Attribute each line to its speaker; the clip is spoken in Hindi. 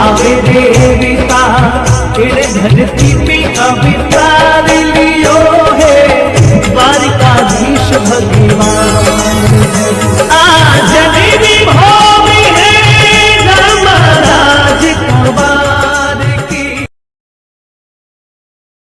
Speaker 1: आवे देवी का धरती पे कविता